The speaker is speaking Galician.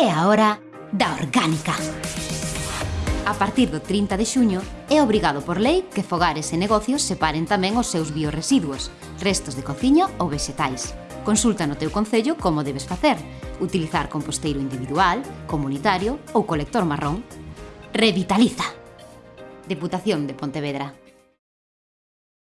É a hora da orgánica. A partir do 30 de xuño, é obrigado por lei que fogares e negocios separen tamén os seus bioresiduos, restos de cociña ou vexetais. Consulta no teu concello como debes facer, utilizar composteiro individual, comunitario ou colector marrón. Revitaliza! Deputación de Pontevedra.